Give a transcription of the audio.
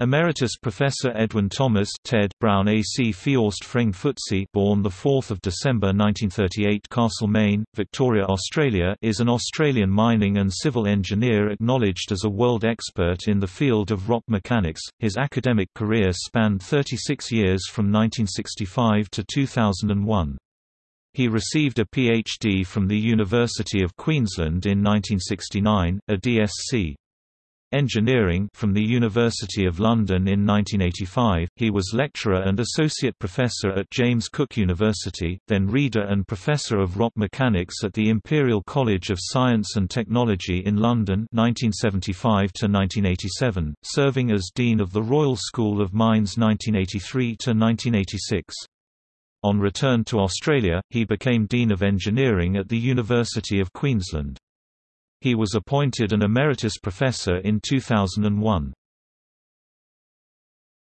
Emeritus Professor Edwin Thomas Ted Brown AC Fiorst Freng born 4 December 1938 Castlemaine, Victoria, Australia is an Australian mining and civil engineer acknowledged as a world expert in the field of rock mechanics. His academic career spanned 36 years from 1965 to 2001. He received a PhD from the University of Queensland in 1969, a DSc. Engineering from the University of London in 1985. He was lecturer and associate professor at James Cook University, then reader and professor of rock mechanics at the Imperial College of Science and Technology in London 1975 to 1987, serving as dean of the Royal School of Mines 1983 to 1986. On return to Australia, he became Dean of Engineering at the University of Queensland. He was appointed an emeritus professor in 2001.